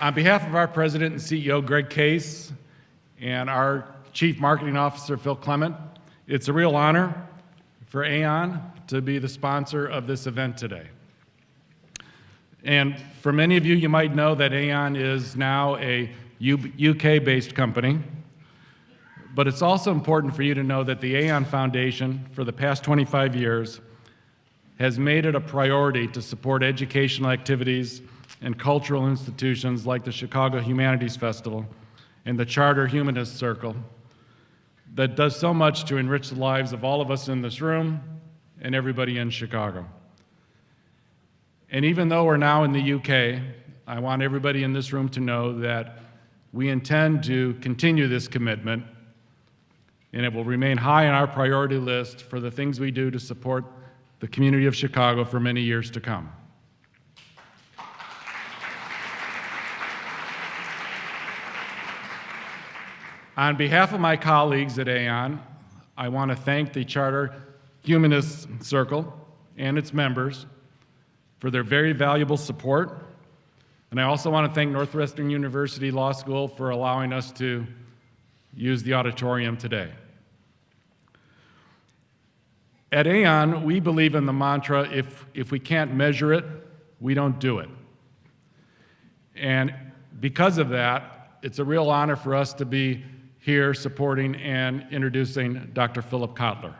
On behalf of our President and CEO, Greg Case, and our Chief Marketing Officer, Phil Clement, it's a real honor for Aon to be the sponsor of this event today. And for many of you, you might know that Aon is now a UK-based company, but it's also important for you to know that the Aon Foundation, for the past 25 years, has made it a priority to support educational activities and cultural institutions like the Chicago Humanities Festival and the Charter Humanist Circle that does so much to enrich the lives of all of us in this room and everybody in Chicago. And even though we're now in the UK, I want everybody in this room to know that we intend to continue this commitment and it will remain high on our priority list for the things we do to support the community of Chicago for many years to come. On behalf of my colleagues at Aon, I want to thank the Charter Humanist Circle and its members for their very valuable support. And I also want to thank Northwestern University Law School for allowing us to use the auditorium today. At Aon, we believe in the mantra if, if we can't measure it, we don't do it. And because of that, it's a real honor for us to be here supporting and introducing Dr. Philip Kotler.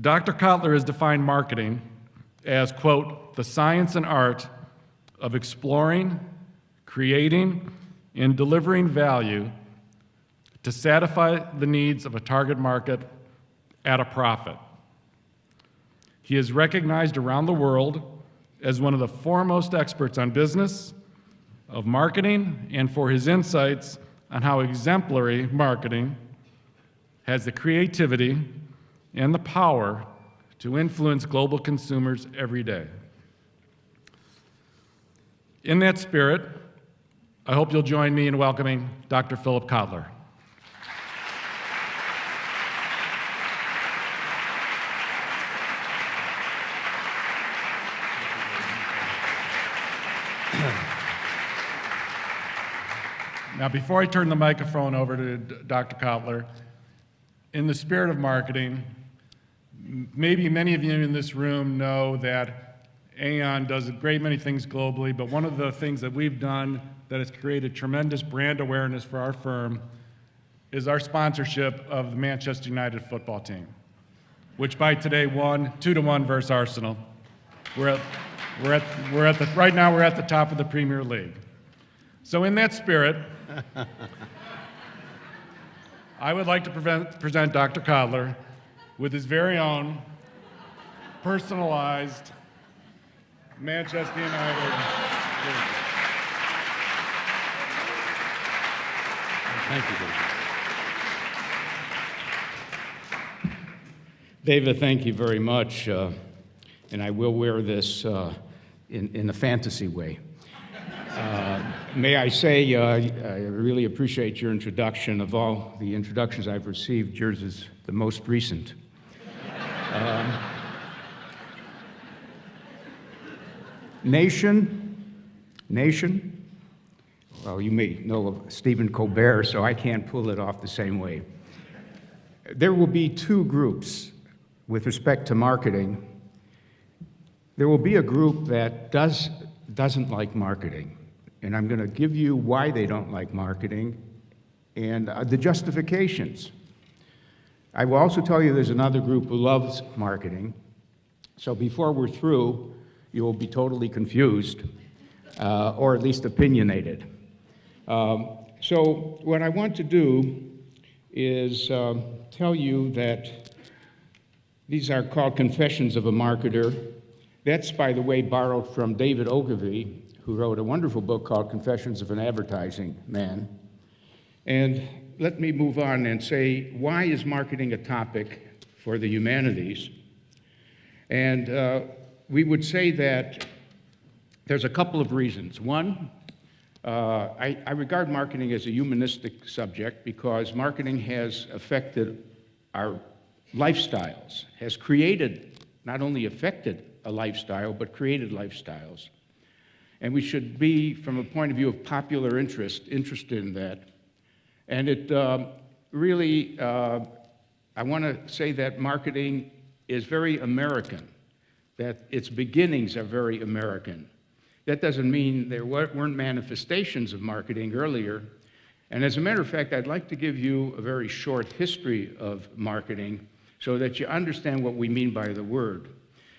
Dr. Kotler has defined marketing as, quote, the science and art of exploring, creating, and delivering value to satisfy the needs of a target market at a profit. He is recognized around the world as one of the foremost experts on business, of marketing, and for his insights on how exemplary marketing has the creativity and the power to influence global consumers every day. In that spirit, I hope you'll join me in welcoming Dr. Philip Kotler. Now, before I turn the microphone over to Dr. Kotler, in the spirit of marketing, maybe many of you in this room know that Aon does a great many things globally, but one of the things that we've done that has created tremendous brand awareness for our firm is our sponsorship of the Manchester United football team, which by today won two to one versus Arsenal. We're at, we're at, we're at the, right now we're at the top of the Premier League. So in that spirit, I would like to prevent, present Dr. Kotler with his very own personalized Manchester United. Thank you, David. David, thank you very much. Uh, and I will wear this uh, in, in a fantasy way. Uh, may I say, uh, I really appreciate your introduction. Of all the introductions I've received, yours is the most recent. Um, nation, nation. Well, you may know of Stephen Colbert, so I can't pull it off the same way. There will be two groups with respect to marketing. There will be a group that does, doesn't like marketing and I'm going to give you why they don't like marketing and uh, the justifications. I will also tell you there's another group who loves marketing. So before we're through, you will be totally confused, uh, or at least opinionated. Um, so what I want to do is um, tell you that these are called Confessions of a Marketer. That's, by the way, borrowed from David Ogilvy, who wrote a wonderful book called Confessions of an Advertising Man. And let me move on and say, why is marketing a topic for the humanities? And uh, we would say that there's a couple of reasons. One, uh, I, I regard marketing as a humanistic subject because marketing has affected our lifestyles, has created, not only affected a lifestyle, but created lifestyles. And we should be, from a point of view of popular interest, interested in that. And it um, really, uh, I want to say that marketing is very American, that its beginnings are very American. That doesn't mean there weren't manifestations of marketing earlier. And as a matter of fact, I'd like to give you a very short history of marketing so that you understand what we mean by the word.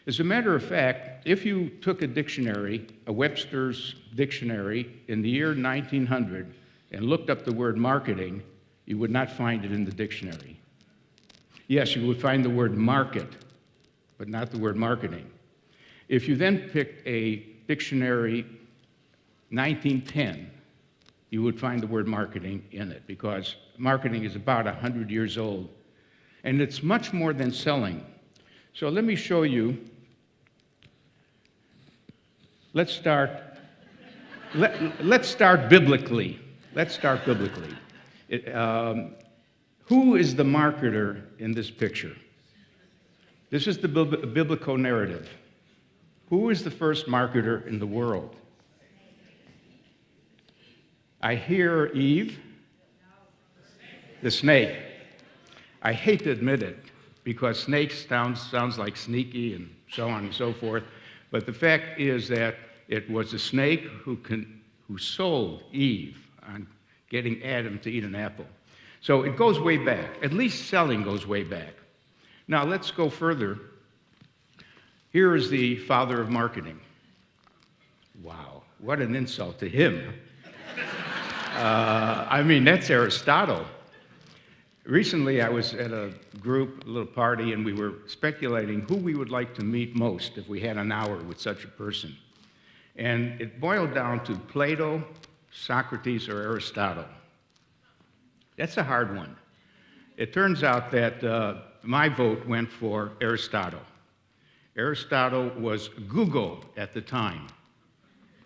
As a matter of fact, if you took a dictionary, a Webster's dictionary, in the year 1900 and looked up the word marketing, you would not find it in the dictionary. Yes, you would find the word market, but not the word marketing. If you then picked a dictionary 1910, you would find the word marketing in it because marketing is about 100 years old. And it's much more than selling. So let me show you. Let's start. Let, let's start biblically. Let's start biblically. It, um, who is the marketer in this picture? This is the biblical narrative. Who is the first marketer in the world? I hear Eve, the snake. I hate to admit it because snakes sounds, sounds like sneaky and so on and so forth. But the fact is that it was a snake who, con, who sold Eve on getting Adam to eat an apple. So it goes way back. At least selling goes way back. Now let's go further. Here is the father of marketing. Wow, what an insult to him. Uh, I mean, that's Aristotle. Recently, I was at a group, a little party, and we were speculating who we would like to meet most if we had an hour with such a person. And it boiled down to Plato, Socrates, or Aristotle. That's a hard one. It turns out that uh, my vote went for Aristotle. Aristotle was Google at the time.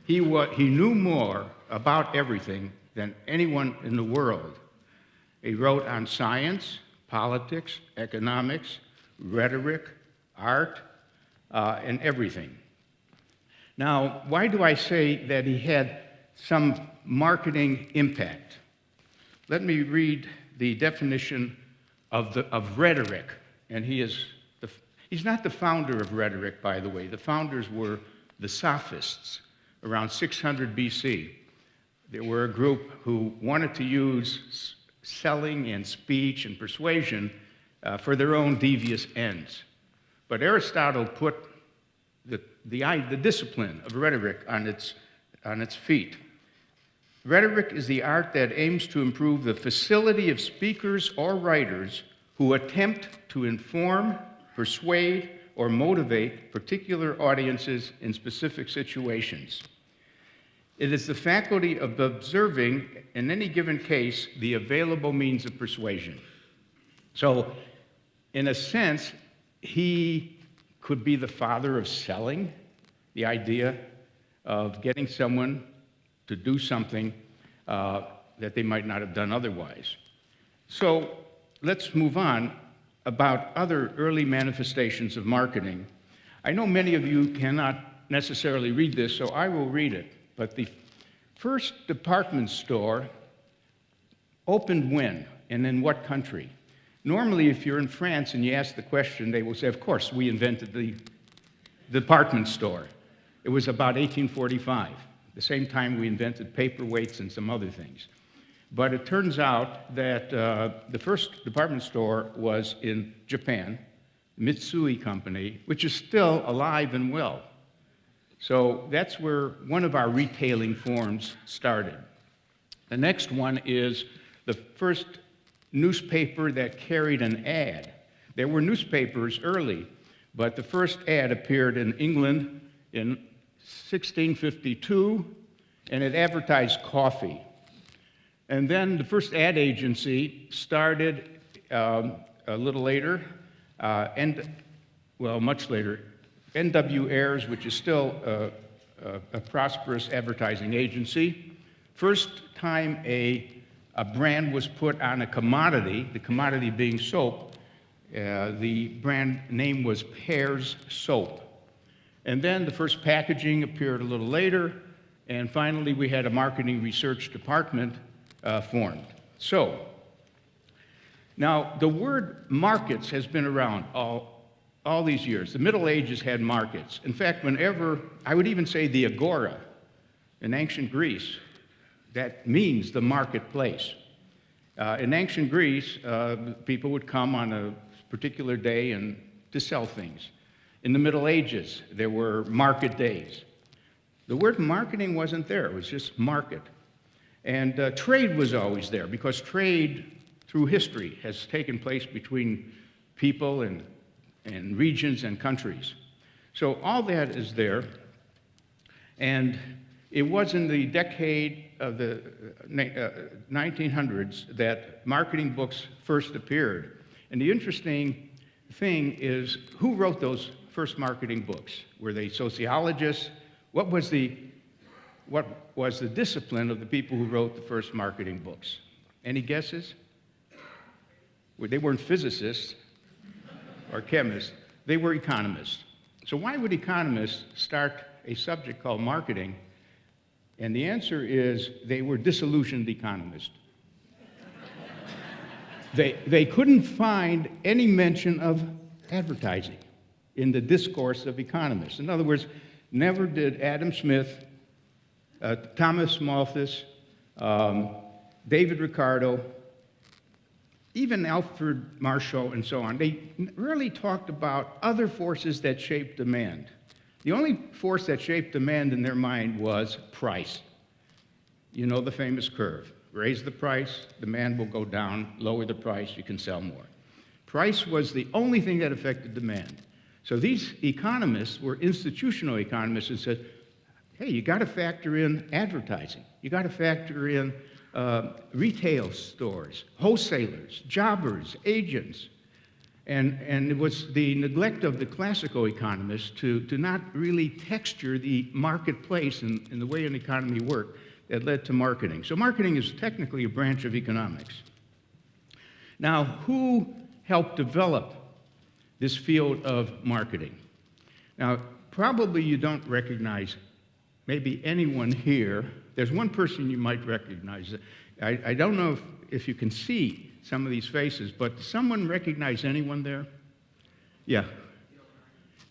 He, he knew more about everything than anyone in the world. He wrote on science, politics, economics, rhetoric, art, uh, and everything. Now, why do I say that he had some marketing impact? Let me read the definition of, the, of rhetoric. And he is the, he's not the founder of rhetoric, by the way. The founders were the sophists around 600 BC. There were a group who wanted to use selling and speech and persuasion uh, for their own devious ends. But Aristotle put the, the, the discipline of rhetoric on its, on its feet. Rhetoric is the art that aims to improve the facility of speakers or writers who attempt to inform, persuade, or motivate particular audiences in specific situations. It is the faculty of observing, in any given case, the available means of persuasion. So, in a sense, he could be the father of selling, the idea of getting someone to do something uh, that they might not have done otherwise. So let's move on about other early manifestations of marketing. I know many of you cannot necessarily read this, so I will read it. But the first department store opened when and in what country? Normally, if you're in France and you ask the question, they will say, Of course, we invented the department store. It was about 1845, the same time we invented paperweights and some other things. But it turns out that uh, the first department store was in Japan, Mitsui Company, which is still alive and well. So that's where one of our retailing forms started. The next one is the first newspaper that carried an ad. There were newspapers early, but the first ad appeared in England in 1652, and it advertised coffee. And then the first ad agency started um, a little later, uh, and well, much later, NW Ayers, which is still a, a, a prosperous advertising agency. First time a, a brand was put on a commodity, the commodity being soap, uh, the brand name was Pears Soap. And then the first packaging appeared a little later, And finally, we had a marketing research department uh, formed. So, now the word markets has been around all, all these years. The Middle Ages had markets. In fact, whenever, I would even say the agora in ancient Greece, that means the marketplace. Uh, in ancient Greece, uh, people would come on a particular day and to sell things. In the Middle Ages, there were market days. The word marketing wasn't there, it was just market. And uh, trade was always there because trade through history has taken place between people and, and regions and countries. So all that is there. And it was in the decade of the uh, 1900s that marketing books first appeared. And the interesting thing is who wrote those first marketing books? Were they sociologists? What was the, what was the discipline of the people who wrote the first marketing books? Any guesses? Well, they weren't physicists or chemists, they were economists. So why would economists start a subject called marketing? And the answer is they were disillusioned economists. they, they couldn't find any mention of advertising in the discourse of economists. In other words, never did Adam Smith, uh, Thomas Malthus, um, David Ricardo, even Alfred Marshall and so on, they really talked about other forces that shaped demand. The only force that shaped demand in their mind was price. You know the famous curve. Raise the price, demand will go down. Lower the price, you can sell more. Price was the only thing that affected demand. So these economists were institutional economists and said, hey, you got to factor in advertising. You got to factor in uh, retail stores, wholesalers, jobbers, agents. And, and it was the neglect of the classical economists to, to not really texture the marketplace and, and the way an economy worked that led to marketing. So marketing is technically a branch of economics. Now, who helped develop this field of marketing? Now, probably you don't recognize maybe anyone here. There's one person you might recognize. I, I don't know if, if you can see some of these faces, but does someone recognize anyone there? Yeah.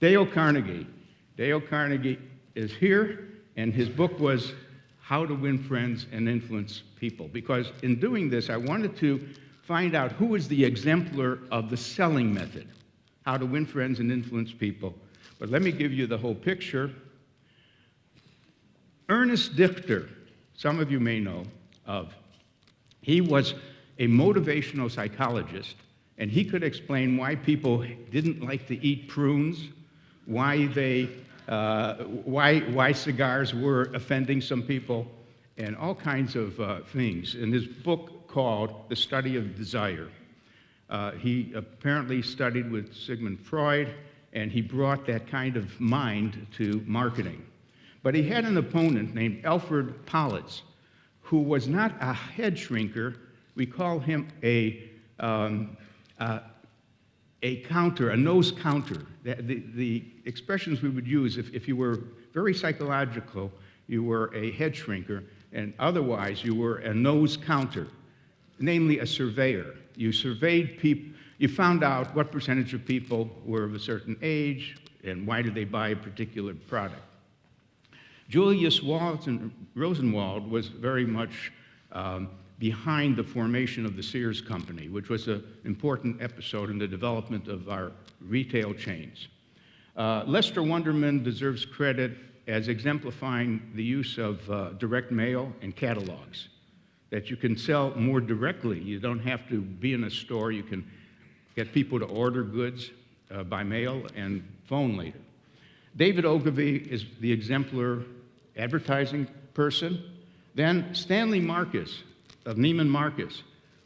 Dale Carnegie. Dale Carnegie is here, and his book was How to Win Friends and Influence People. Because in doing this, I wanted to find out who is the exemplar of the selling method, how to win friends and influence people. But let me give you the whole picture. Ernest Dichter, some of you may know of, he was a motivational psychologist, and he could explain why people didn't like to eat prunes, why, they, uh, why, why cigars were offending some people, and all kinds of uh, things. In his book called The Study of Desire, uh, he apparently studied with Sigmund Freud, and he brought that kind of mind to marketing. But he had an opponent named Alfred Politz, who was not a head shrinker. We call him a, um, uh, a counter, a nose counter. The, the, the, expressions we would use if, if you were very psychological, you were a head shrinker, and otherwise you were a nose counter, namely a surveyor. You surveyed people, you found out what percentage of people were of a certain age and why did they buy a particular product. Julius Walton, Rosenwald was very much um, behind the formation of the Sears Company, which was an important episode in the development of our retail chains. Uh, Lester Wunderman deserves credit as exemplifying the use of uh, direct mail and catalogs, that you can sell more directly. You don't have to be in a store. You can get people to order goods uh, by mail and phone later. David Ogilvy is the exemplar advertising person. Then Stanley Marcus of Neiman Marcus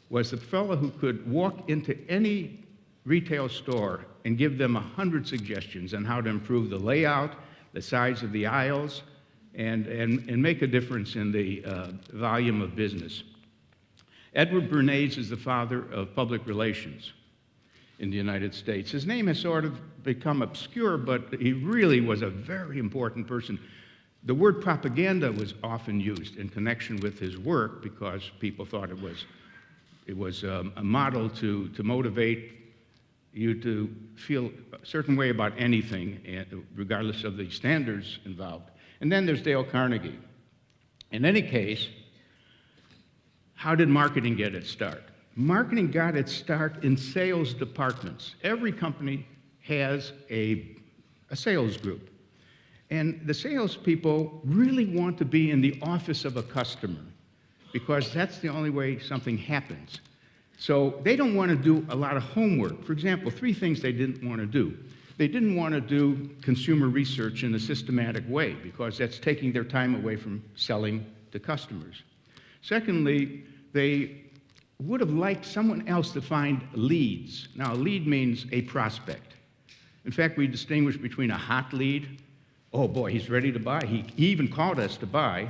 was the fellow who could walk into any retail store and give them a hundred suggestions on how to improve the layout, the size of the aisles, and, and, and make a difference in the uh, volume of business. Edward Bernays is the father of public relations in the United States. His name has sort of become obscure, but he really was a very important person The word propaganda was often used in connection with his work because people thought it was, it was um, a model to, to motivate you to feel a certain way about anything, eh, regardless of the standards involved. And then there's Dale Carnegie. In any case, how did marketing get its start? Marketing got its start in sales departments. Every company has a, a sales group. And the salespeople really want to be in the office of a customer because that's the only way something happens. So they don't want to do a lot of homework. For example, three things they didn't want to do. They didn't want to do consumer research in a systematic way because that's taking their time away from selling to customers. Secondly, they would have liked someone else to find leads. Now, a lead means a prospect. In fact, we distinguish between a hot lead, oh boy, he's ready to buy. He, even called us to buy,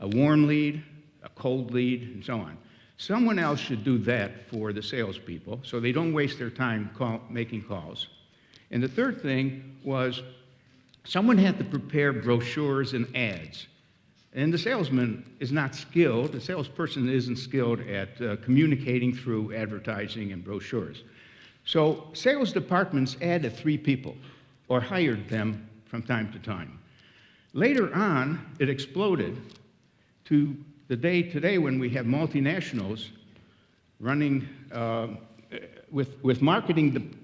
a warm lead, a cold lead, and so on. Someone else should do that for the salespeople so they don't waste their time call, making calls. And the third thing was someone had to prepare brochures and ads. And the salesman is not skilled, the salesperson isn't skilled at uh, communicating through advertising and brochures. So sales departments added three people or hired them from time to time. Later on, it exploded to the day today when we have multinationals running uh, with, with marketing,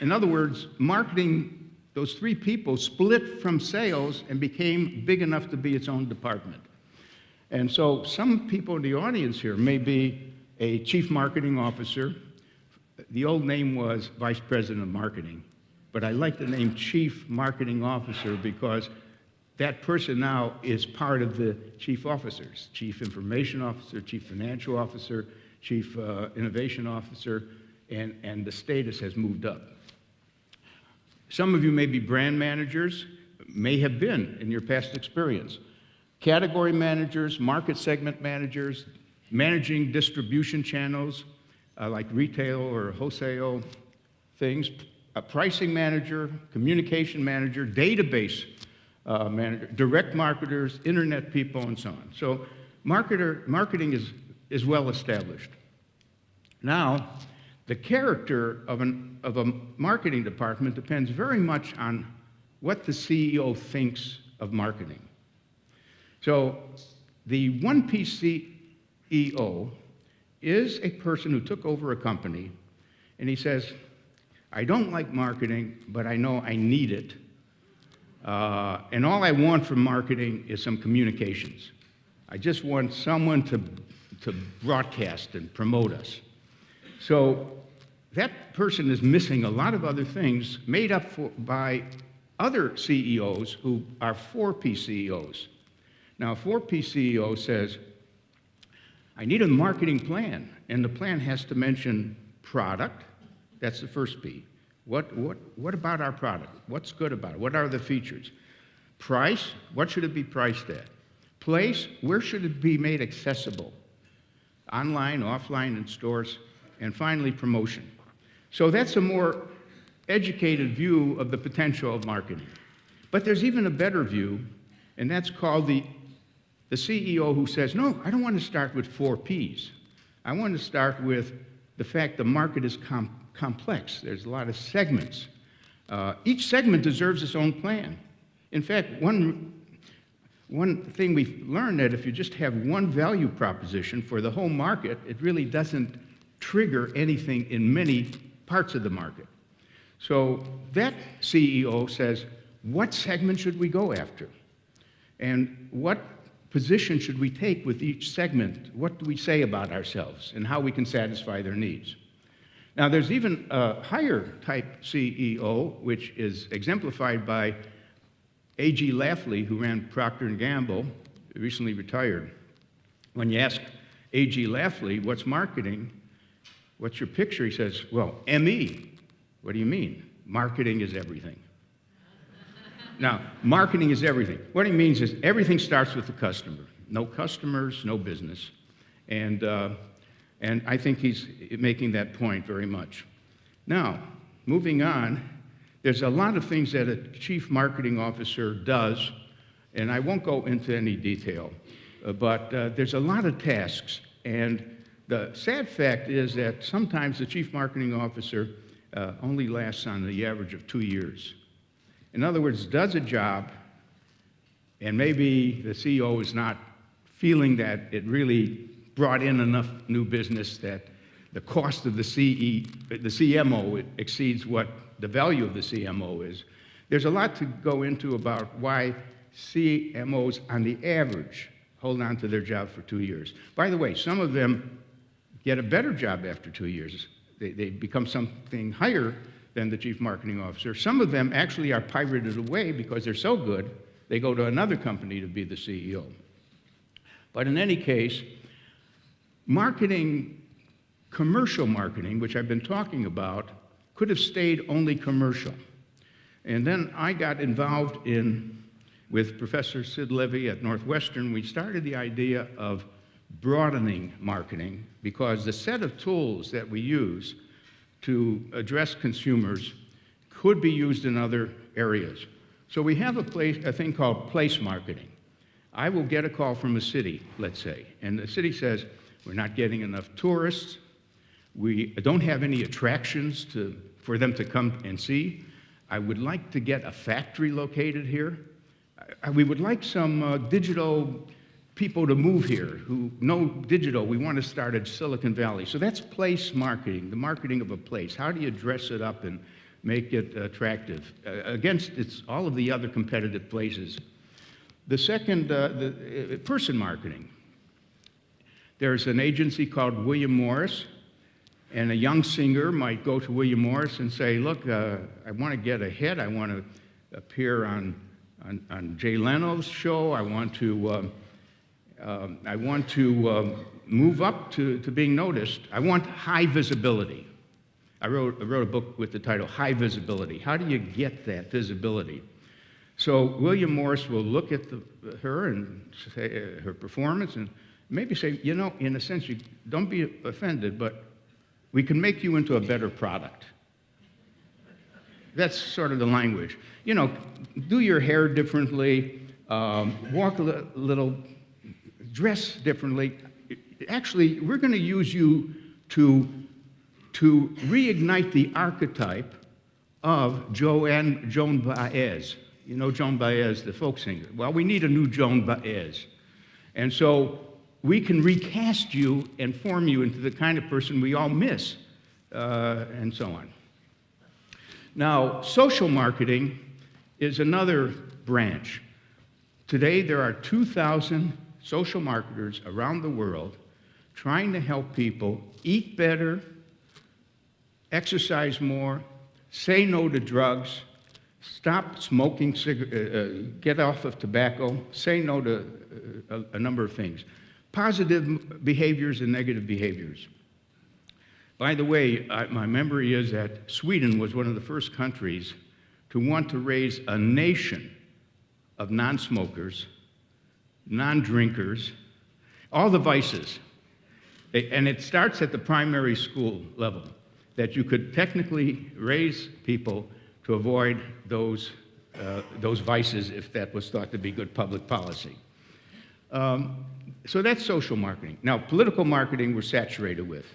in other words, marketing, those three people split from sales and became big enough to be its own department. And so some people in the audience here may be a chief marketing officer. The old name was vice president of marketing, but I like the name chief marketing officer because that person now is part of the chief officers, chief information officer, chief financial officer, chief uh, innovation officer, and, and the status has moved up. Some of you may be brand managers, may have been in your past experience. Category managers, market segment managers, managing distribution channels uh, like retail or wholesale things, a pricing manager, communication manager, database uh, manager, direct marketers, internet people, and so on. So marketer, marketing is, is well established. Now, the character of, an, of a marketing department depends very much on what the CEO thinks of marketing. So the 1P CEO is a person who took over a company and he says, I don't like marketing, but I know I need it uh, and all I want from marketing is some communications. I just want someone to, to broadcast and promote us. So that person is missing a lot of other things made up for, by other CEOs who are 4P CEOs. Now, a 4P CEO says, I need a marketing plan, and the plan has to mention product, that's the first P. What, what, what about our product? What's good about it? What are the features? Price, what should it be priced at? Place, where should it be made accessible? Online, offline, in stores. And finally, promotion. So that's a more educated view of the potential of marketing. But there's even a better view, and that's called the, the CEO who says, no, I don't want to start with four Ps. I want to start with the fact the market is com complex. There's a lot of segments. Uh, each segment deserves its own plan. In fact, one, one thing we've learned that if you just have one value proposition for the whole market, it really doesn't trigger anything in many parts of the market. So that CEO says, what segment should we go after? And what position should we take with each segment? What do we say about ourselves and how we can satisfy their needs? Now, there's even a higher type CEO, which is exemplified by A.G. Lafley, who ran Procter & Gamble, recently retired. When you ask A.G. Lafley, what's marketing? What's your picture? He says, well, ME. What do you mean? Marketing is everything. now, marketing is everything. What he means is everything starts with the customer. No customers, no business. And uh, and I think he's making that point very much. Now, moving on, there's a lot of things that a chief marketing officer does And I won't go into any detail, uh, but uh, there's a lot of tasks. And the sad fact is that sometimes the chief marketing officer uh, only lasts on the average of two years. In other words, does a job, and maybe the CEO is not feeling that it really brought in enough new business that the cost of the, CE, the CMO exceeds what the value of the CMO is. There's a lot to go into about why CMOs, on the average, hold on to their job for two years. By the way, some of them get a better job after two years. They, they become something higher than the chief marketing officer. Some of them actually are pirated away because they're so good, they go to another company to be the CEO. But in any case, marketing, commercial marketing, which I've been talking about, could have stayed only commercial. And then I got involved in, with Professor Sid Levy at Northwestern, we started the idea of broadening marketing because the set of tools that we use to address consumers could be used in other areas. So we have a, place, a thing called place marketing. I will get a call from a city, let's say, and the city says, we're not getting enough tourists, we don't have any attractions to, for them to come and see. I would like to get a factory located here. I, we would like some uh, digital people to move here who know digital. We want to start at Silicon Valley. So that's place marketing, the marketing of a place. How do you dress it up and make it attractive uh, against its, all of the other competitive places? The second, uh, the uh, person marketing. There's an agency called William Morris, and a young singer might go to William Morris and say, look, uh, I want to get a hit. I want to appear on, on, on Jay Leno's show. I want to um, um, I want to um, move up to, to being noticed. I want high visibility. I wrote, I wrote a book with the title High Visibility. How do you get that visibility? So William Morris will look at the, her and say, uh, her performance and maybe say, you know, in a sense, you don't be offended, but we can make you into a better product. That's sort of the language. You know, do your hair differently, um, walk a li little dress differently. Actually, we're going to use you to, to reignite the archetype of Joan, Joan Baez. You know Joan Baez, the folk singer. Well, we need a new Joan Baez. And so we can recast you and form you into the kind of person we all miss, uh, and so on. Now, social marketing is another branch. Today, there are 2,000 social marketers around the world trying to help people eat better, exercise more, say no to drugs, stop smoking, uh, uh, get off of tobacco, say no to uh, a, a number of things. Positive behaviors and negative behaviors. By the way, I, my memory is that Sweden was one of the first countries to want to raise a nation of non-smokers non drinkers, all the vices. And it starts at the primary school level, that you could technically raise people to avoid those, uh, those vices if that was thought to be good public policy. Um, so that's social marketing. Now, political marketing we're saturated with.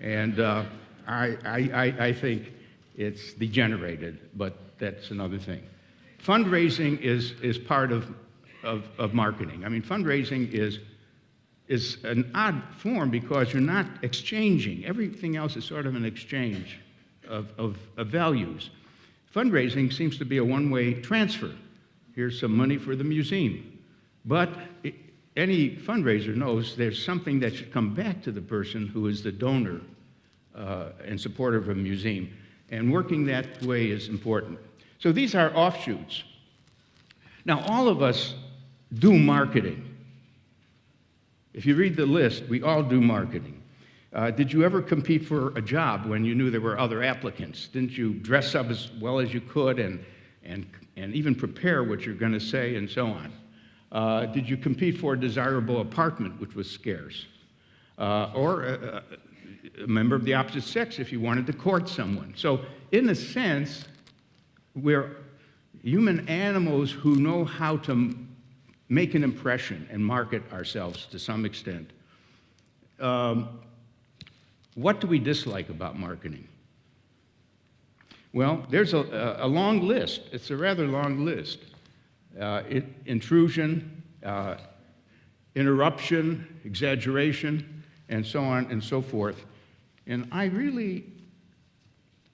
And uh, I, I, I think it's degenerated, but that's another thing. Fundraising is, is part of of, of marketing. I mean, fundraising is, is an odd form because you're not exchanging. Everything else is sort of an exchange of, of, of values. Fundraising seems to be a one-way transfer. Here's some money for the museum. But any fundraiser knows there's something that should come back to the person who is the donor uh, and supporter of a museum. And working that way is important. So these are offshoots. Now, all of us do marketing. If you read the list, we all do marketing. Uh, did you ever compete for a job when you knew there were other applicants? Didn't you dress up as well as you could and, and, and even prepare what you're going to say and so on? Uh, did you compete for a desirable apartment, which was scarce? Uh, or a, a, member of the opposite sex if you wanted to court someone. So, in a sense, we're human animals who know how to make an impression and market ourselves to some extent. Um, what do we dislike about marketing? Well, there's a, a long list. It's a rather long list. Uh, intrusion, uh, interruption, exaggeration, and so on and so forth. And I really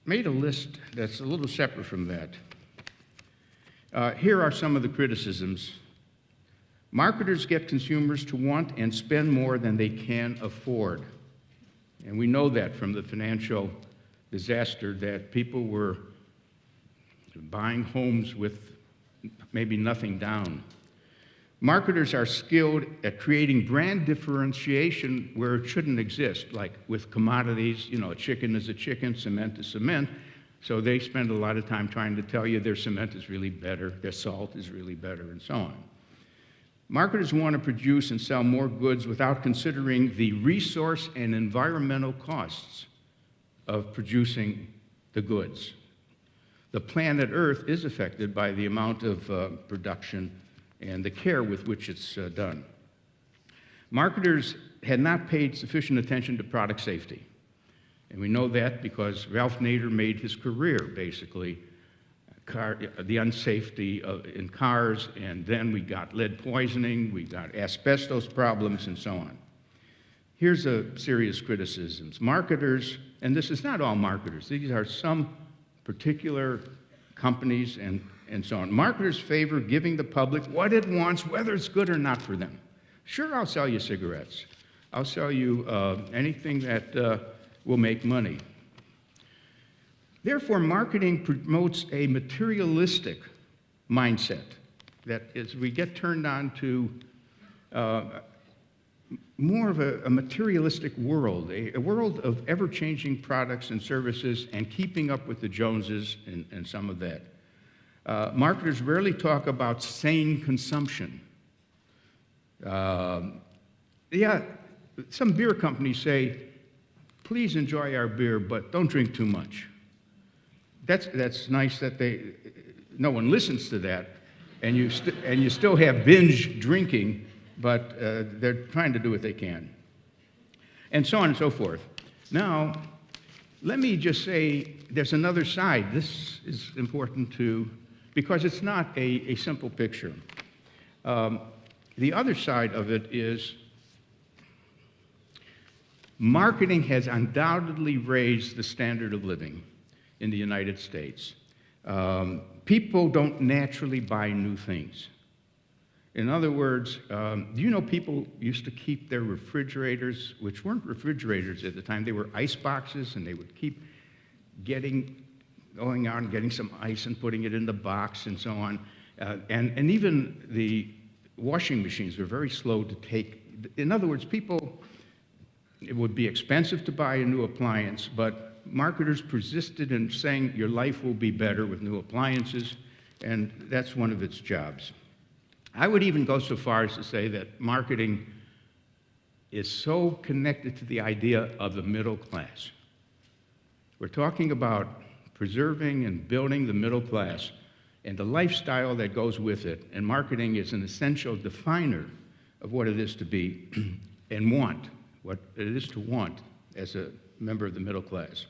made a list that's a little separate from that. Uh, here are some of the criticisms. Marketers get consumers to want and spend more than they can afford. And we know that from the financial disaster that people were buying homes with maybe nothing down. Marketers are skilled at creating brand differentiation where it shouldn't exist, like with commodities, you know, a chicken is a chicken, cement is cement. So they spend a lot of time trying to tell you their cement is really better, their salt is really better, and so on. Marketers want to produce and sell more goods without considering the resource and environmental costs of producing the goods. The planet Earth is affected by the amount of uh, production and the care with which it's uh, done. Marketers had not paid sufficient attention to product safety. And we know that because Ralph Nader made his career, basically, car, the unsafety of, in cars, and then we got lead poisoning, we got asbestos problems, and so on. Here's a serious criticisms. Marketers, and this is not all marketers, these are some particular companies and, and so on. Marketers favor giving the public what it wants, whether it's good or not for them. Sure, I'll sell you cigarettes. I'll sell you uh, anything that uh, will make money. Therefore, marketing promotes a materialistic mindset that as we get turned on to uh, more of a, a materialistic world, a, a, world of ever changing products and services and keeping up with the Joneses and, and some of that. Uh, marketers rarely talk about sane consumption. Um, yeah, some beer companies say, please enjoy our beer, but don't drink too much. That's, that's nice that they, no one listens to that, and you, and you still have binge drinking, but uh, they're trying to do what they can. And so on and so forth. Now, let me just say there's another side. This is important to, because it's not a, a simple picture. Um, the other side of it is marketing has undoubtedly raised the standard of living in the United States. Um, people don't naturally buy new things. In other words, um, you know people used to keep their refrigerators, which weren't refrigerators at the time, they were ice boxes, and they would keep getting, going out and getting some ice and putting it in the box and so on. Uh, and, and even the washing machines were very slow to take. In other words, people, it would be expensive to buy a new appliance, but marketers persisted in saying your life will be better with new appliances, and that's one of its jobs. I would even go so far as to say that marketing is so connected to the idea of the middle class. We're talking about preserving and building the middle class and the lifestyle that goes with it, and marketing is an essential definer of what it is to be and want, what it is to want as a member of the middle class.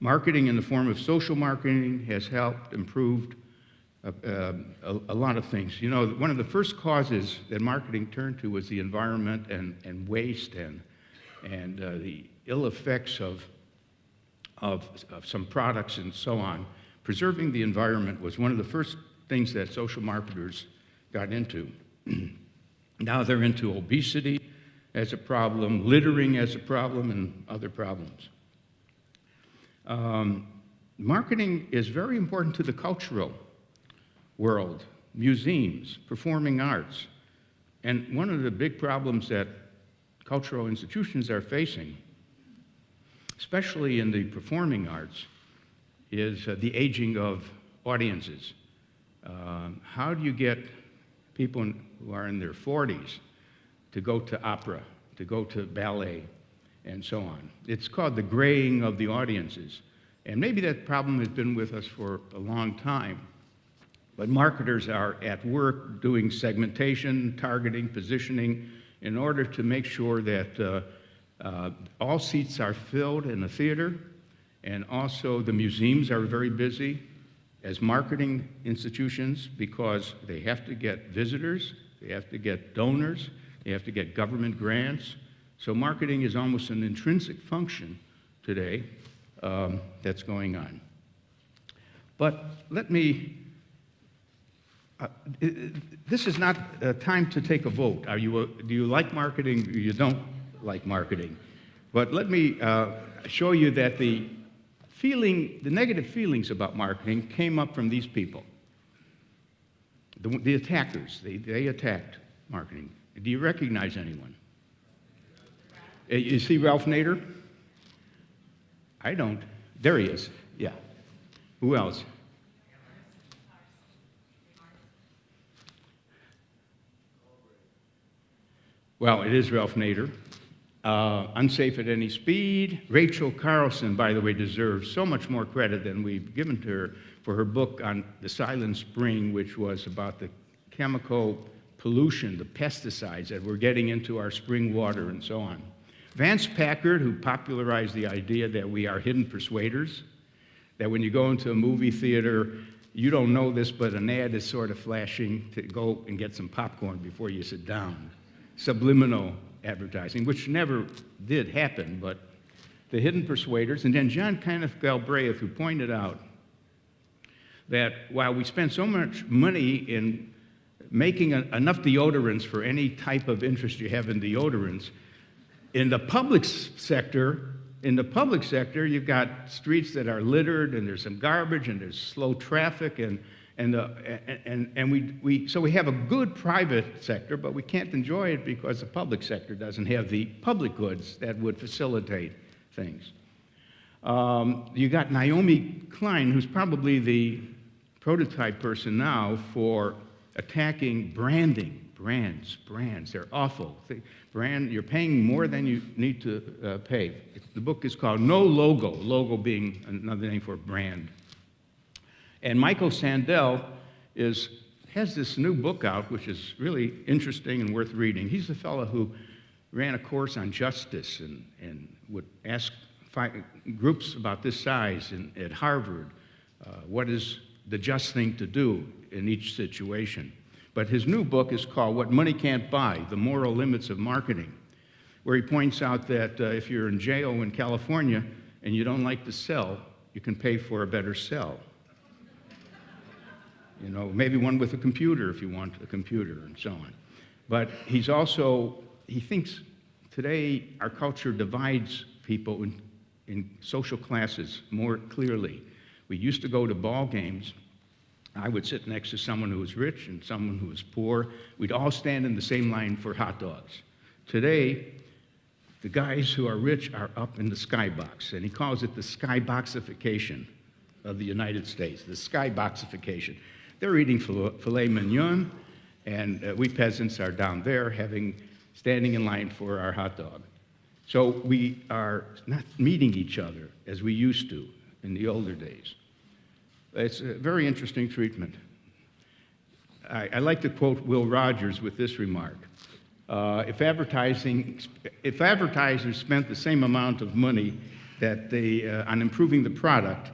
Marketing in the form of social marketing has helped improve a, a, lot of things. You know, one of the first causes that marketing turned to was the environment and, and waste and, and uh, the ill effects of, of, of some products and so on. Preserving the environment was one of the first things that social marketers got into. now they're into obesity as a problem, littering as a problem, and other problems. Um, marketing is very important to the cultural world, museums, performing arts. And one of the big problems that cultural institutions are facing, especially in the performing arts, is uh, the aging of audiences. Uh, how do you get people in, who are in their 40s to go to opera, to go to ballet, and so on? It's called the graying of the audiences. And maybe that problem has been with us for a long time. But marketers are at work doing segmentation, targeting, positioning in order to make sure that uh, uh, all seats are filled in the theater, and also the museums are very busy as marketing institutions because they have to get visitors, they have to get donors, they have to get government grants. So marketing is almost an intrinsic function today um, that's going on. But let me, uh, this is not a time to take a vote. Are you, a- do you like marketing you don't like marketing? But let me uh, show you that the feeling, the negative feelings about marketing came up from these people. The, the attackers, they, they attacked marketing. Do you recognize anyone? Uh, You see Ralph Nader? I don't. There he is. Yeah. Who else? Well, it is Ralph Nader. Uh, Unsafe at Any Speed. Rachel Carson, by the way, deserves so much more credit than we've given to her for her book on the Silent Spring, which was about the chemical pollution, the pesticides that we're getting into our spring water and so on. Vance Packard, who popularized the idea that we are hidden persuaders, that when you go into a movie theater, you don't know this, but an ad is sort of flashing to go and get some popcorn before you sit down. Subliminal advertising, which never did happen, but the hidden persuaders. And then John Kenneth Galbraith, who pointed out that while we spend so much money in making a- enough deodorants for any type of interest you have in deodorants, in the public sector, in the public sector, you've got streets that are littered and there's some garbage and there's slow traffic and, and, the, and, and, and we, we, so we have a good private sector, but we can't enjoy it because the public sector doesn't have the public goods that would facilitate things. Um, you got Naomi Klein, who's probably the prototype person now for attacking branding. Brands, brands, they're awful. They- brand, you're paying more than you need to uh, pay. The book is called No Logo, logo being another name for brand. And Michael Sandel is, has this new book out, which is really interesting and worth reading. He's the fellow who ran a course on justice and, and would ask groups about this size in, at Harvard uh, what is the just thing to do in each situation. But his new book is called What Money Can't Buy The Moral Limits of Marketing, where he points out that uh, if you're in jail in California and you don't like to sell, you can pay for a better cell. You know, maybe one with a computer if you want a computer and so on. But he's also, he thinks today our culture divides people in, in social classes more clearly. We used to go to ball games. I would sit next to someone who was rich and someone who was poor. We'd all stand in the same line for hot dogs. Today, the guys who are rich are up in the skybox, and he calls it the skyboxification of the United States, the skyboxification. They're eating filet mignon, and uh, we peasants are down there having, standing in line for our hot dog. So we are not meeting each other as we used to in the older days. It's a very interesting treatment. I, I like to quote Will Rogers with this remark. Uh, if advertising, if advertisers spent the same amount of money that they, uh, on improving the product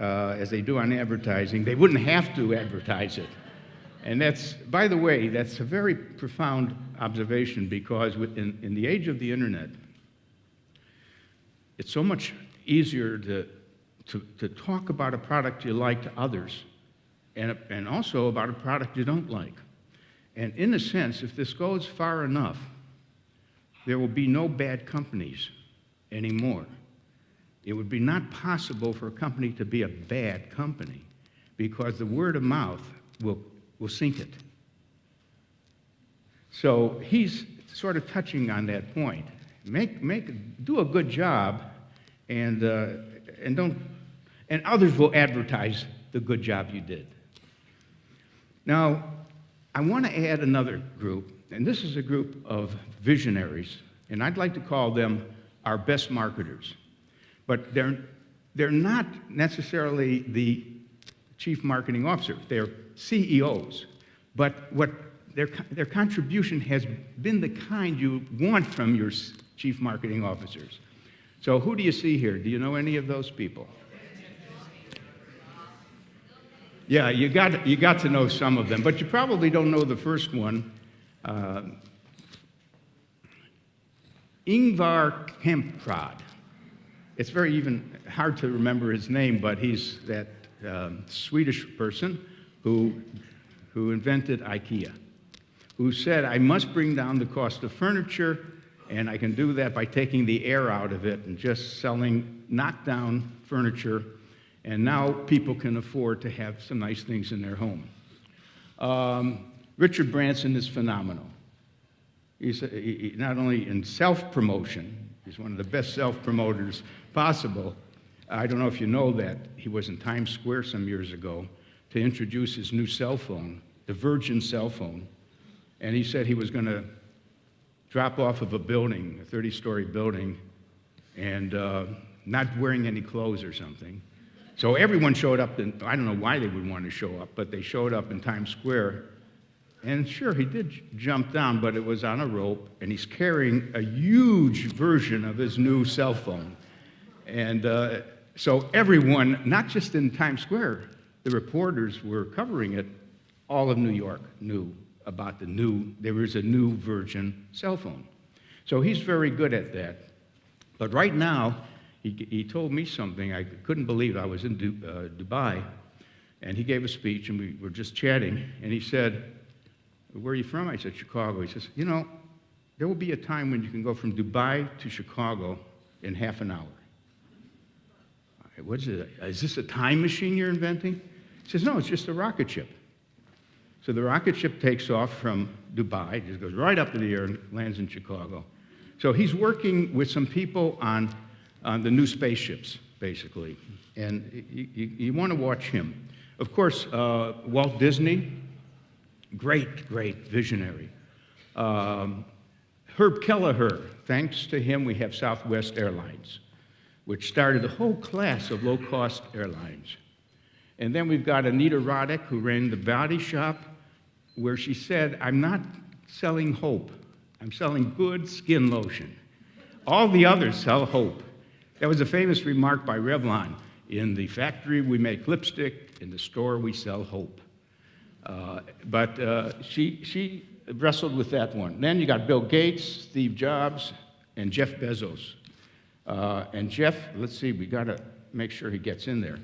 uh, as they do on advertising, they wouldn't have to advertise it. And that's, by the way, that's a very profound observation because in, in the age of the internet, it's so much easier to, to, to talk about a product you like to others and, and also about a product you don't like. And in a sense, if this goes far enough, there will be no bad companies anymore. It would be not possible for a company to be a bad company because the word of mouth will, will sink it. So he's sort of touching on that point. Make, make, do a good job, and, uh, and don't, and others will advertise the good job you did. Now, I want to add another group, and this is a group of visionaries, and I'd like to call them our best marketers. But they're, they're not necessarily the chief marketing officer. They're CEOs. But what their, their contribution has been the kind you want from your chief marketing officers. So who do you see here? Do you know any of those people? Yeah, you got, you got to know some of them, but you probably don't know the first one. Uh, Ingvar Kamprad. It's very even hard to remember his name, but he's that um, Swedish person who, who invented IKEA, who said, I must bring down the cost of furniture, and I can do that by taking the air out of it and just selling knockdown furniture, and now people can afford to have some nice things in their home. Um, Richard Branson is phenomenal. He's he- not only in self promotion, he's one of the best self promoters possible. I don't know if you know that he was in Times Square some years ago to introduce his new cell phone, the Virgin cell phone. And he said he was going to drop off of a building, a 30 story building, and uh, not wearing any clothes or something. So everyone showed up, and I don't know why they would want to show up, but they showed up in Times Square and sure, he did jump down, but it was on a rope, and he's carrying a huge version of his new cell phone. And uh, so everyone, not just in Times Square, the reporters were covering it. All of New York knew about the new, there was a new Virgin cell phone. So he's very good at that. But right now, he, he told me something I couldn't believe. I was in Du, uh, Dubai, and he gave a speech, and we were just chatting, and he said, where are you from? I said, Chicago. He says, You know, there will be a time when you can go from Dubai to Chicago in half an hour. I What is it? Is this a time machine you're inventing? He says, No, it's just a rocket ship. So the rocket ship takes off from Dubai, just goes right up to the air and lands in Chicago. So he's working with some people on, on the new spaceships, basically. And you, you, you want to watch him. Of course, uh, Walt Disney, great, great visionary. Um, Herb Kelleher, thanks to him, we have Southwest Airlines, which started a whole class of low cost airlines. And then we've got Anita Roddick, who ran the body shop, where she said, I'm not selling hope, I'm selling good skin lotion. All the others sell hope. That was a famous remark by Revlon. In the factory, we make lipstick, in the store, we sell hope. Uh, but uh, she, she wrestled with that one. Then you got Bill Gates, Steve Jobs, and Jeff Bezos. Uh, and Jeff, let's see, we got to make sure he gets in there.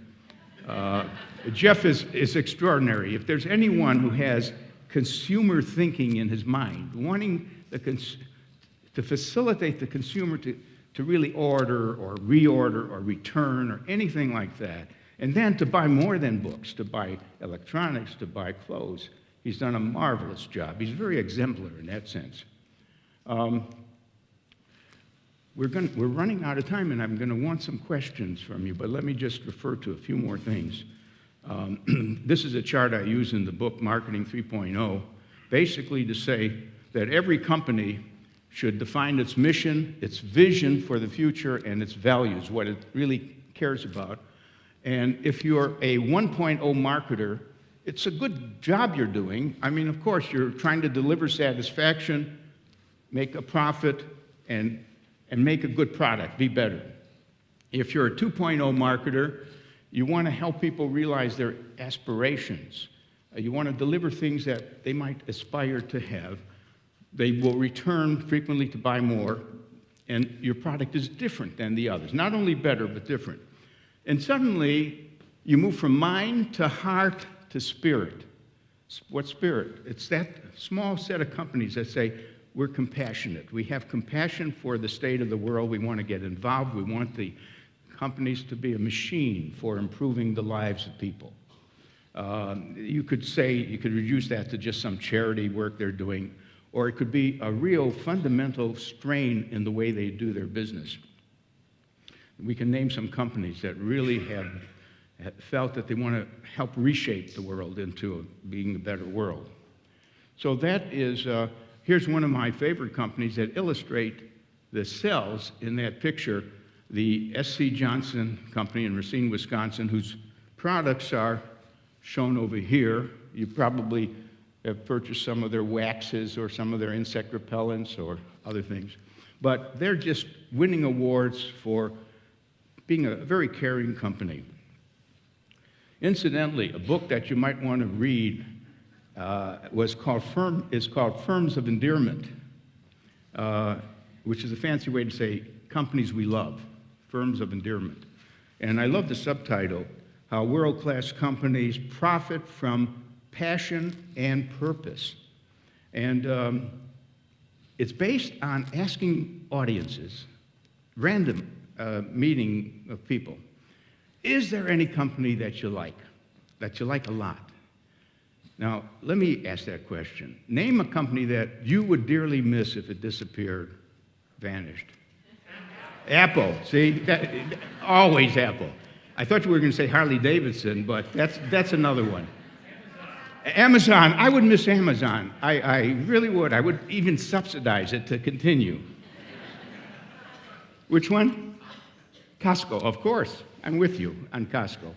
Uh, Jeff is, is extraordinary. If there's anyone who has consumer thinking in his mind, wanting to facilitate the consumer to, to really order or reorder or return or anything like that, and then to buy more than books, to buy electronics, to buy clothes. He's done a marvelous job. He's very exemplar in that sense. Um, we're, going we're running out of time, and I'm going to want some questions from you, but let me just refer to a few more things. Um, this is a chart I use in the book Marketing 3.0, basically to say that every company should define its mission, its vision for the future, and its values, what it really cares about. And if you're a 1.0 marketer, it's a good job you're doing. I mean, of course, you're trying to deliver satisfaction, make a profit, and, and make a good product, be better. If you're a 2.0 marketer, you want to help people realize their aspirations. Uh, You want to deliver things that they might aspire to have. They will return frequently to buy more, and your product is different than the others. Not only better, but different. And suddenly, you move from mind to heart to spirit. What spirit? It's that small set of companies that say, we're compassionate. We have compassion for the state of the world. We want to get involved. We want the companies to be a machine for improving the lives of people. Um, you could say, you could reduce that to just some charity work they're doing, or it could be a real fundamental strain in the way they do their business. We can name some companies that really have felt that they want to help reshape the world into being a better world. So that is, uh, here's one of my favorite companies that illustrate the cells in that picture, the S.C. Johnson Company in Racine, Wisconsin, whose products are shown over here. You probably have purchased some of their waxes or some of their insect repellents or other things. But they're just winning awards for being a very caring company. Incidentally, a book that you might want to read uh, was called Firm, is called Firms of Endearment, uh, which is a fancy way to say companies we love, Firms of Endearment. And I love the subtitle, How World-Class Companies Profit from Passion and Purpose. And um, it's based on asking audiences, random uh, meeting of people, is there any company that you like, that you like a lot? Now, let me ask that question. Name a company that you would dearly miss if it disappeared, vanished. Apple, see, that, always Apple. I thought you were going to say Harley Davidson, but that's, that's another one. Amazon, I would miss Amazon. I, I really would. I would even subsidize it to continue. Which one? Costco, of course. I'm with you on Costco.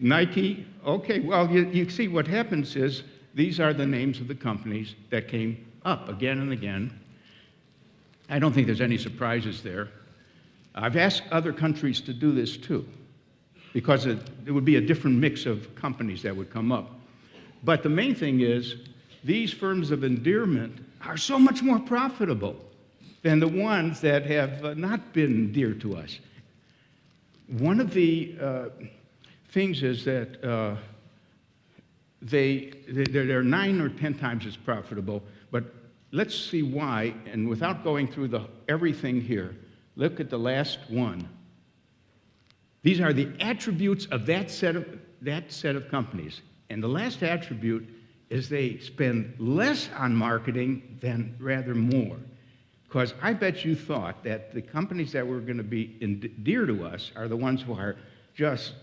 Nike, okay, well, you, you see what happens is these are the names of the companies that came up again and again. I don't think there's any surprises there. I've asked other countries to do this too, because it, it would be a different mix of companies that would come up. But the main thing is, these firms of endearment are so much more profitable than the ones that have uh, not been dear to us. One of the uh, things is that uh, they, they're, nine or 10 times as profitable, but let's see why, and without going through the, everything here, look at the last one. These are the attributes of that set of, that set of companies. And the last attribute is they spend less on marketing than rather more. Because I bet you thought that the companies that were going to be dear to us are the ones who are just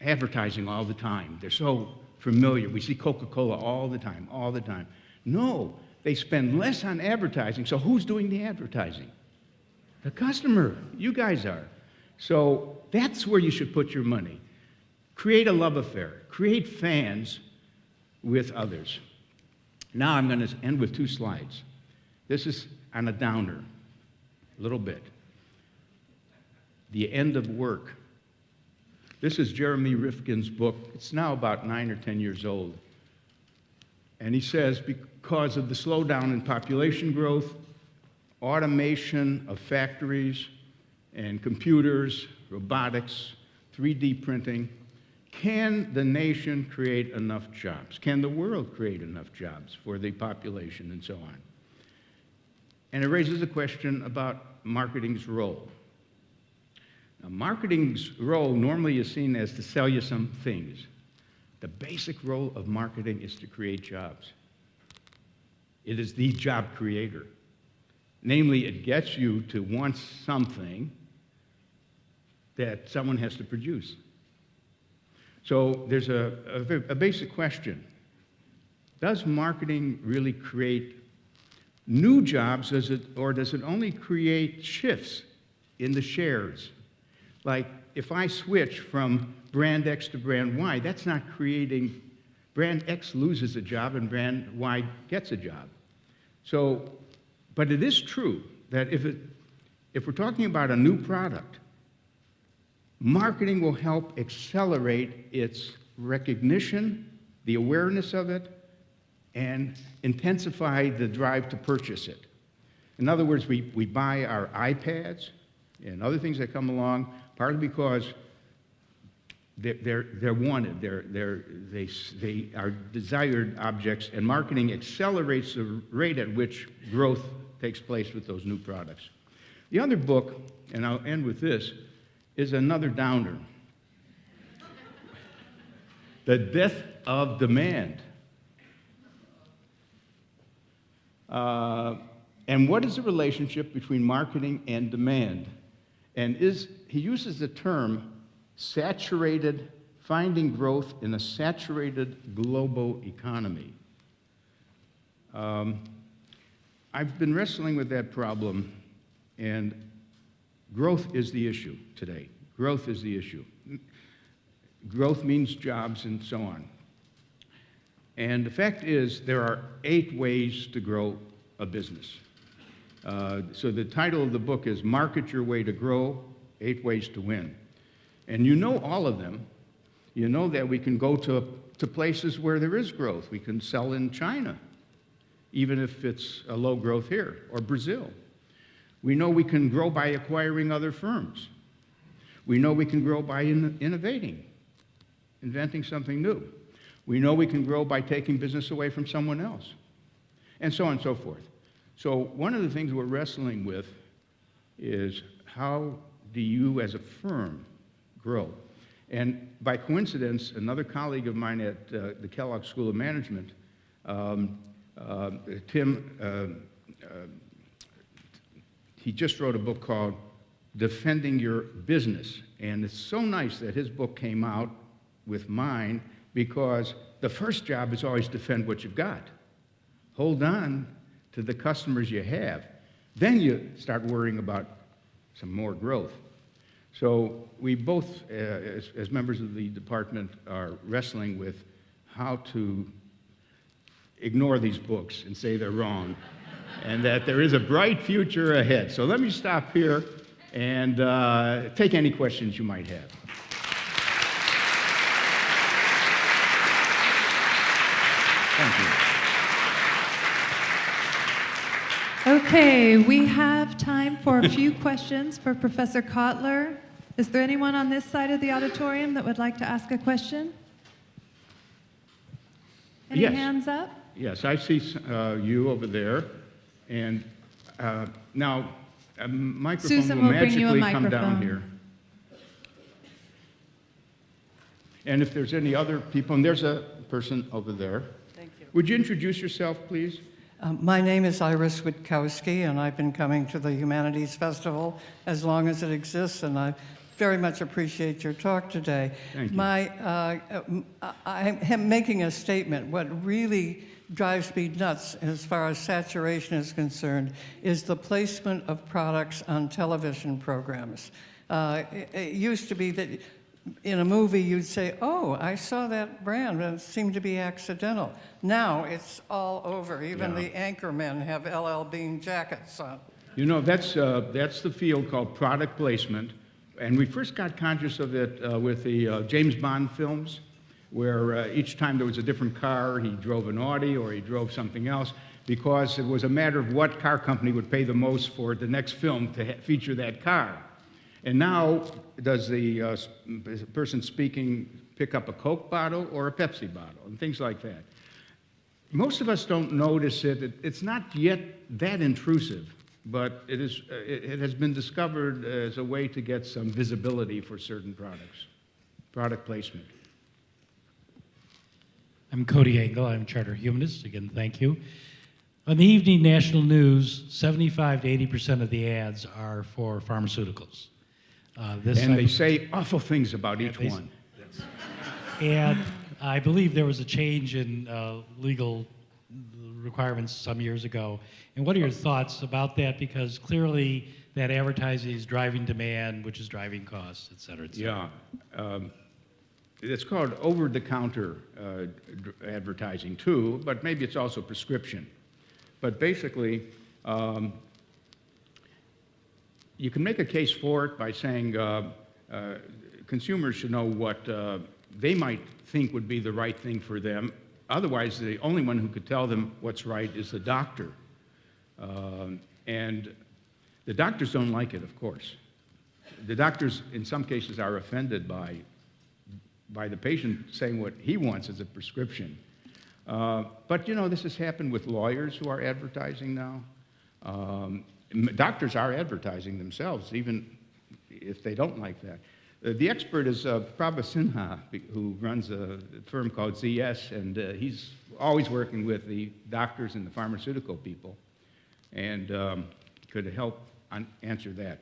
advertising all the time. They're so familiar. We see Coca Cola all the time, all the time. No, they spend less on advertising. So who's doing the advertising? The customer. You guys are. So that's where you should put your money. Create a love affair, create fans with others. Now I'm going to end with two slides. This is on a downer, a little bit. The end of work. This is Jeremy Rifkin's book. It's now about nine or 10 years old. And he says because of the slowdown in population growth, automation of factories and computers, robotics, 3D printing, can the nation create enough jobs? Can the world create enough jobs for the population and so on? And it raises a question about marketing's role. Now, marketing's role normally is seen as to sell you some things. The basic role of marketing is to create jobs. It is the job creator. Namely, it gets you to want something that someone has to produce. So there's a, a, a basic question. Does marketing really create new jobs, does it, or does it only create shifts in the shares? Like if I switch from brand X to brand Y, that's not creating, brand X loses a job and brand Y gets a job. So, but it is true that if, it, if we're talking about a new product, Marketing will help accelerate its recognition, the awareness of it, and intensify the drive to purchase it. In other words, we, we buy our iPads and other things that come along partly because they're, they're, they're wanted, they're, they're, they, they are desired objects, and marketing accelerates the rate at which growth takes place with those new products. The other book, and I'll end with this, is another downer. the death of demand. Uh, and what is the relationship between marketing and demand? And is he uses the term saturated, finding growth in a saturated global economy. Um, I've been wrestling with that problem, and Growth is the issue today. Growth is the issue. growth means jobs, and so on. And the fact is, there are eight ways to grow a business. Uh, so the title of the book is Market Your Way to Grow Eight Ways to Win. And you know all of them. You know that we can go to, to places where there is growth. We can sell in China, even if it's a low growth here, or Brazil. We know we can grow by acquiring other firms. We know we can grow by in, innovating, inventing something new. We know we can grow by taking business away from someone else, and so on and so forth. So, one of the things we're wrestling with is how do you as a firm grow? And by coincidence, another colleague of mine at uh, the Kellogg School of Management, um, uh, Tim, uh, uh, he just wrote a book called Defending Your Business. And it's so nice that his book came out with mine because the first job is always defend what you've got. Hold on to the customers you have. Then you start worrying about some more growth. So we both, uh, as, as members of the department, are wrestling with how to ignore these books and say they're wrong and that there is a bright future ahead. So let me stop here and uh, take any questions you might have. Thank you. Okay, we have time for a few questions for Professor Kotler. Is there anyone on this side of the auditorium that would like to ask a question? Any Yes. hands up? Yes, I see uh, you over there. And uh, now, a microphone Susan will will bring you a magically come down microphone. here. And if there's any other people, and there's a person over there. Thank you. Would you introduce yourself, please? Um, My name is Iris Witkowski, and I've been coming to the Humanities Festival as long as it exists, and I very much appreciate your talk today. Thank you. My, uh, I I am making a statement. What really drives me nuts as far as saturation is concerned is the placement of products on television programs. Uh, It it used to be that in a movie you'd say, oh, I saw that brand, and it seemed to be accidental. Now it's all over. Even Yeah. the anchormen have LL Bean jackets on. You know, that's, uh, that's the field called product placement. And we first got conscious of it uh, with the uh, James Bond films, where uh, each time there was a different car, he drove an Audi or he drove something else, because it was a matter of what car company would pay the most for the next film to ha- feature that car. And now, does the uh, person speaking pick up a Coke bottle or a Pepsi bottle, and things like that? Most of us don't notice it. It- It's not yet that intrusive, but it, is, uh, it it has been discovered as a way to get some visibility for certain products, product placement. I'm Cody Engel. I'm charter humanist. Again, thank you. On the evening national news, 75 to 80 percent of the ads are for pharmaceuticals. Uh, this And I- they say awful things about each one. and I believe there was a change in uh, legal requirements some years ago. And what are your thoughts about that? Because clearly that advertising is driving demand, which is driving costs, et cetera, et cetera. Yeah. Um, It's called over-the-counter uh, advertising too, but maybe it's also prescription. But basically, um, you can make a case for it by saying uh, uh, consumers should know what uh, they might think would be the right thing for them. Otherwise, the only one who could tell them what's right is the doctor. Um, and the doctors don't like it, of course. The doctors, in some cases, are offended by, by the patient saying what he wants as a prescription. Uh, but you know, this has happened with lawyers who are advertising now. Um, doctors are advertising themselves, even if they don't like that. Uh, the expert is uh, Prabha Sinha, who runs a firm called ZS, and uh, he's always working with the doctors and the pharmaceutical people, and um, could help answer that.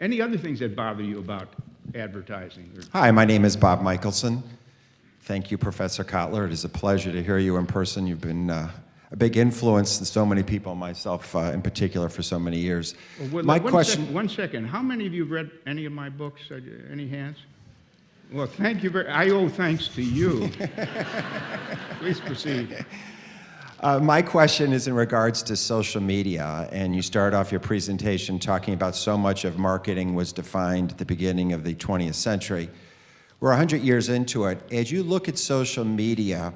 Any other things that bother you about advertising? Hi, my name is Bob Michelson. Thank you, Professor Kotler. It is a pleasure to hear you in person. You've been uh, a big influence in so many people, myself uh, in particular, for so many years. Well, My one question. sec- one second. How many of you have read any of my books? Uh, Any hands? Well, thank you very, I owe thanks to you. Please proceed. Uh, my question is in regards to social media, and you start off your presentation talking about so much of marketing was defined at the beginning of the 20th century. We're 100 years into it. As you look at social media,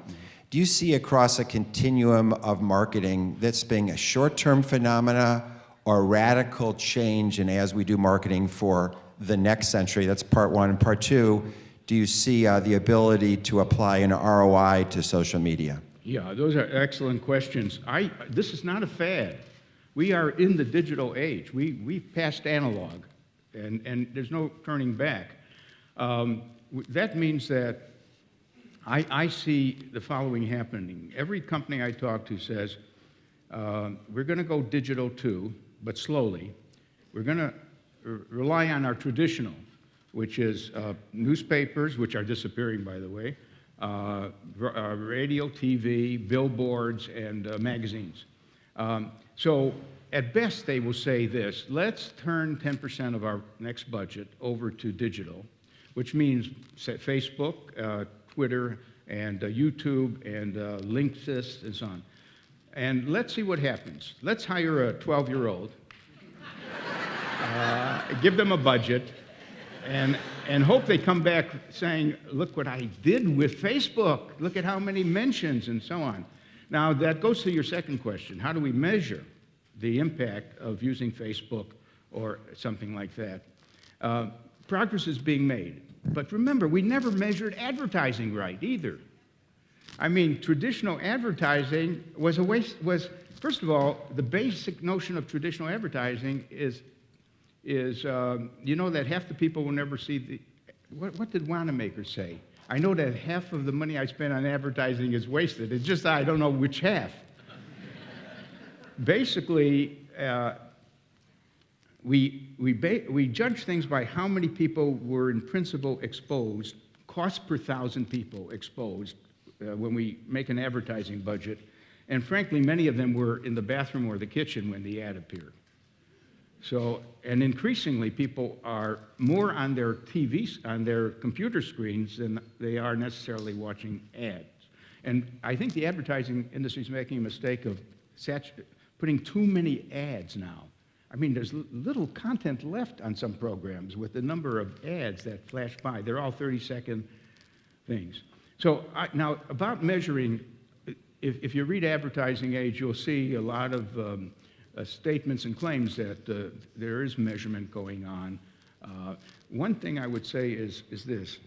you see across a continuum of marketing that's being a short-term phenomena or radical change and as we do marketing for the next century? That's part one. And part two, do you see uh, the ability to apply an ROI to social media? Yeah, those are excellent questions. I, this is not a fad. We are in the digital age. We, we've passed analog, and, and there's no turning back. Um, that means that I, I see the following happening. Every company I talk to says, uh, we're going to go digital too, but slowly. We're going to rely on our traditional, which is uh, newspapers, which are disappearing, by the way, uh, uh, radio, TV, billboards, and uh, magazines. Um, so at best, they will say this, let's turn 10% of our next budget over to digital, which means Facebook, uh, Twitter, and uh, YouTube, and uh, Linksys, and so on. And let's see what happens. Let's hire a 12-year-old, uh, give them a budget, and, and hope they come back saying, look what I did with Facebook. Look at how many mentions and so on. Now, that goes to your second question. How do we measure the impact of using Facebook or something like that? Uh, progress is being made. But remember, we never measured advertising right either. I mean, traditional advertising was a waste, was, first of all, the basic notion of traditional advertising is is um, you know that half the people will never see the. What, what did Wanamaker say? I know that half of the money I spend on advertising is wasted. It's just I don't know which half. Basically, uh, we, we, we judge things by how many people were in principle exposed, cost per thousand people exposed uh, when we make an advertising budget. And frankly, many of them were in the bathroom or the kitchen when the ad appeared. So, and increasingly, people are more on their TVs, on their computer screens than they are necessarily watching ads. And I think the advertising industry is making a mistake of putting too many ads now. I mean, there's little content left on some programs with the number of ads that flash by. They're all 30 second things. So I, now, about measuring, if, if you read Advertising Age, you'll see a lot of um, uh, statements and claims that uh, there is measurement going on. Uh, one thing I would say is, is this.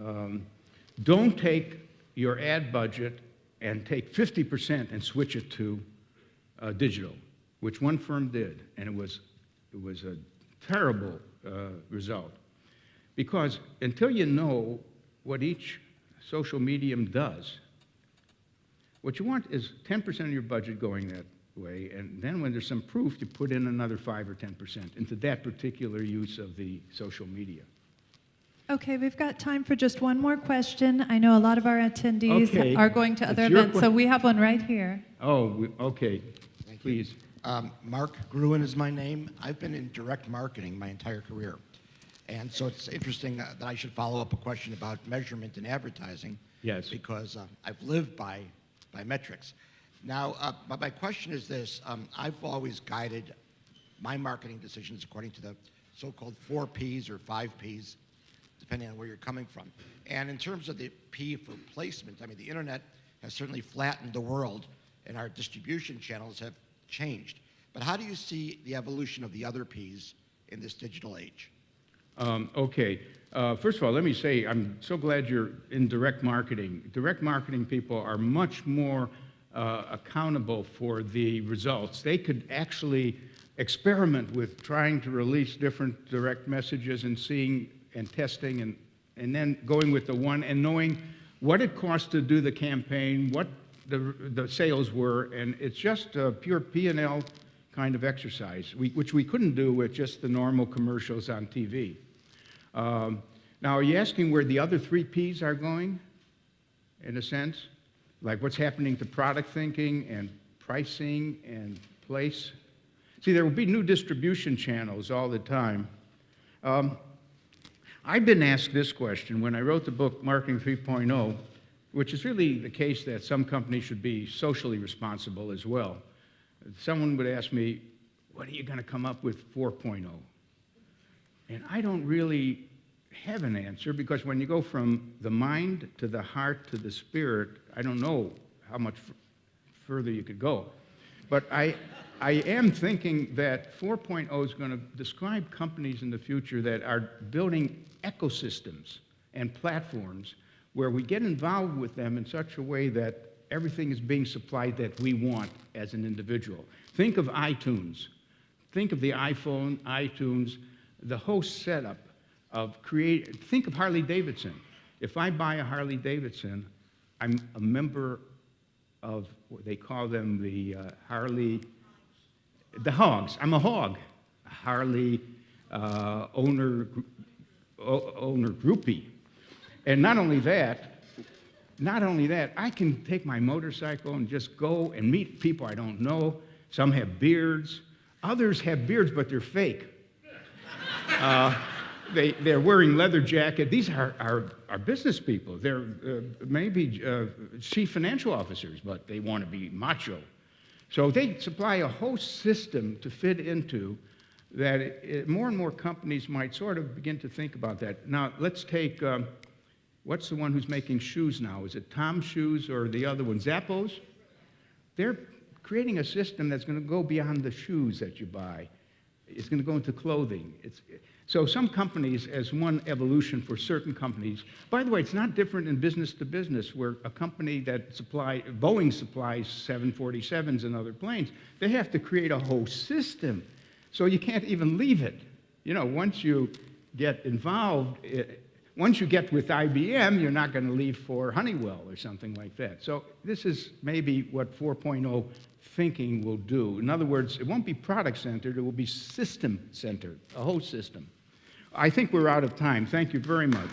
Um, don't take your ad budget and take 50% and switch it to uh, digital, which one firm did, and it was, it was a terrible uh, result. Because until you know what each social medium does, what you want is 10% of your budget going that way, and then when there's some proof, you put in another 5 or 10% into that particular use of the social media. Okay, we've got time for just one more question. I know a lot of our attendees Okay, are going to other events, so we have one right here. Oh, we- okay, please. Um, Mark Gruen is my name. I've been in direct marketing my entire career. And so it's interesting uh, that I should follow up a question about measurement in advertising. Yes. Because uh, I've lived by, by metrics. Now, uh, but my question is this. Um, I've always guided my marketing decisions according to the so-called four Ps or five Ps, depending on where you're coming from. And in terms of the P for placement, I mean, the internet has certainly flattened the world, and our distribution channels have changed. But how do you see the evolution of the other Ps in this digital age? Um, okay. Uh, first of all, let me say I'm so glad you're in direct marketing. Direct marketing people are much more uh, accountable for the results. They could actually experiment with trying to release different direct messages and seeing and testing and, and then going with the one and knowing what it costs to do the campaign, what the, the sales were, and it's just a pure P&L kind of exercise, we, which we couldn't do with just the normal commercials on TV. Um, now, are you asking where the other three Ps are going, in a sense? Like what's happening to product thinking and pricing and place? See, there will be new distribution channels all the time. Um, I've been asked this question when I wrote the book Marketing 3.0, which is really the case that some companies should be socially responsible as well. Someone would ask me, What are you going to come up with 4.0? And I don't really have an answer because when you go from the mind to the heart to the spirit, I don't know how much further you could go. But I, I am thinking that 4.0 is going to describe companies in the future that are building ecosystems and platforms where we get involved with them in such a way that everything is being supplied that we want as an individual. Think of iTunes. Think of the iPhone, iTunes, the whole setup of create. Think of Harley Davidson. If I buy a Harley Davidson, I'm a member of what they call them the uh, Harley, the hogs. I'm a hog, a Harley uh, owner, owner groupie. And not only that, not only that, I can take my motorcycle and just go and meet people I don't know. Some have beards, others have beards, but they're fake. Uh, they, they're wearing leather jacket. These are, are, are business people. They're uh, maybe uh, chief financial officers, but they want to be macho. So they supply a whole system to fit into that it, it- more and more companies might sort of begin to think about that. Now, let's take, um, what's the one who's making shoes now? Is it Tom Shoes or the other one, Zappos? They're creating a system that's going to go beyond the shoes that you buy. It's going to go into clothing. It's, so some companies, as one evolution for certain companies, by the way, it's not different in business to business, where a company that supply, Boeing supplies 747s and other planes, they have to create a whole system. So you can't even leave it. You know, once you get involved, once you get with IBM, you're not going to leave for Honeywell or something like that. So this is maybe what 4.0 thinking will do. In other words, it won't be product centered, it will be system centered, a whole system. I think we're out of time. Thank you very much.